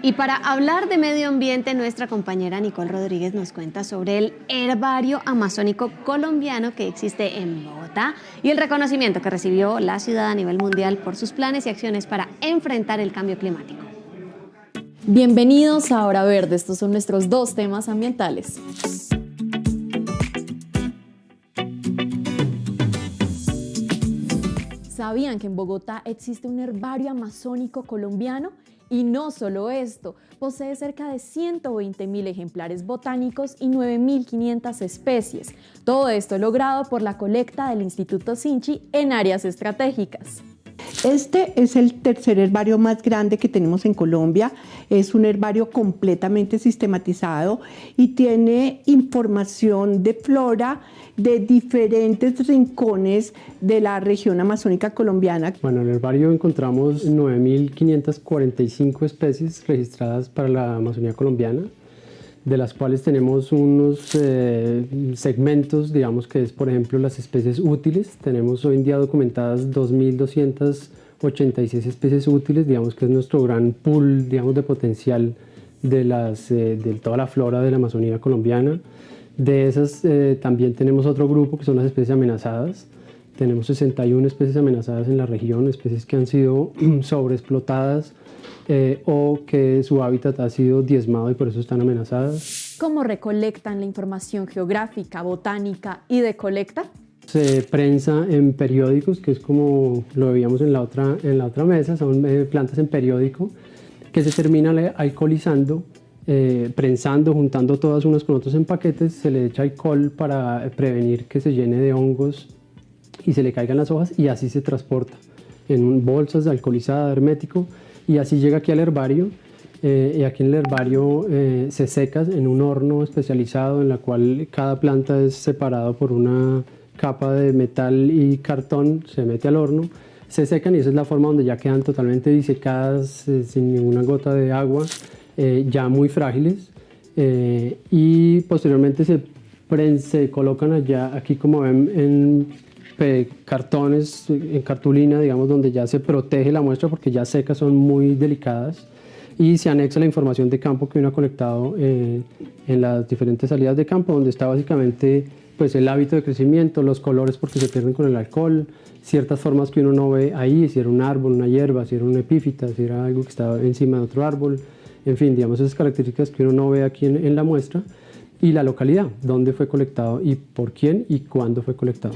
Y para hablar de medio ambiente, nuestra compañera Nicole Rodríguez nos cuenta sobre el herbario amazónico colombiano que existe en Bogotá y el reconocimiento que recibió la ciudad a nivel mundial por sus planes y acciones para enfrentar el cambio climático. Bienvenidos a Hora Verde, estos son nuestros dos temas ambientales. ¿Sabían que en Bogotá existe un herbario amazónico colombiano? Y no solo esto, posee cerca de 120 mil ejemplares botánicos y 9.500 especies. Todo esto logrado por la colecta del Instituto Sinchi en áreas estratégicas. Este es el tercer herbario más grande que tenemos en Colombia. Es un herbario completamente sistematizado y tiene información de flora de diferentes rincones de la región amazónica colombiana. Bueno, en el herbario encontramos 9.545 especies registradas para la Amazonía colombiana de las cuales tenemos unos eh, segmentos, digamos que es por ejemplo las especies útiles. Tenemos hoy en día documentadas 2.286 especies útiles, digamos que es nuestro gran pool digamos, de potencial de, las, eh, de toda la flora de la Amazonía colombiana. De esas eh, también tenemos otro grupo que son las especies amenazadas. Tenemos 61 especies amenazadas en la región, especies que han sido sobreexplotadas eh, o que su hábitat ha sido diezmado y por eso están amenazadas. ¿Cómo recolectan la información geográfica, botánica y de colecta? Se prensa en periódicos, que es como lo veíamos en la otra, en la otra mesa, son eh, plantas en periódico, que se terminan alcoholizando, eh, prensando, juntando todas unas con otros en paquetes, se le echa alcohol para prevenir que se llene de hongos y se le caigan las hojas y así se transporta en bolsas de alcoholizada, hermético, y así llega aquí al herbario eh, y aquí en el herbario eh, se seca en un horno especializado en la cual cada planta es separado por una capa de metal y cartón, se mete al horno, se secan y esa es la forma donde ya quedan totalmente disecadas eh, sin ninguna gota de agua, ya muy frágiles y posteriormente se, se colocan allá, aquí como ven en cartones en cartulina, digamos, donde ya se protege la muestra porque ya secas son muy delicadas y se anexa la información de campo que uno ha colectado eh, en las diferentes salidas de campo, donde está básicamente pues, el hábito de crecimiento, los colores porque se pierden con el alcohol, ciertas formas que uno no ve ahí, si era un árbol, una hierba, si era una epífita, si era algo que estaba encima de otro árbol, en fin, digamos esas características que uno no ve aquí en la muestra y la localidad, dónde fue colectado y por quién y cuándo fue colectado.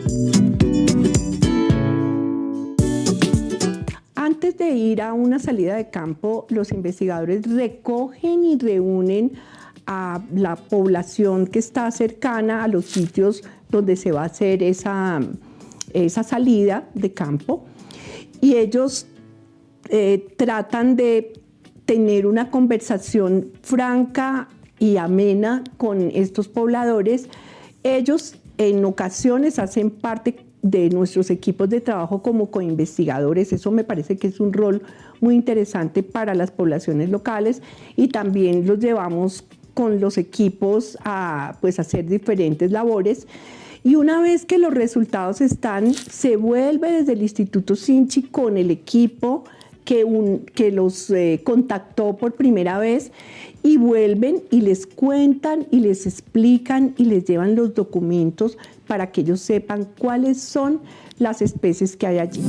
Antes de ir a una salida de campo, los investigadores recogen y reúnen a la población que está cercana a los sitios donde se va a hacer esa, esa salida de campo y ellos eh, tratan de tener una conversación franca y amena con estos pobladores. Ellos en ocasiones hacen parte de nuestros equipos de trabajo como coinvestigadores. Eso me parece que es un rol muy interesante para las poblaciones locales y también los llevamos con los equipos a pues, hacer diferentes labores. Y una vez que los resultados están, se vuelve desde el Instituto Sinchi con el equipo que, un, que los eh, contactó por primera vez y vuelven y les cuentan y les explican y les llevan los documentos para que ellos sepan cuáles son las especies que hay allí.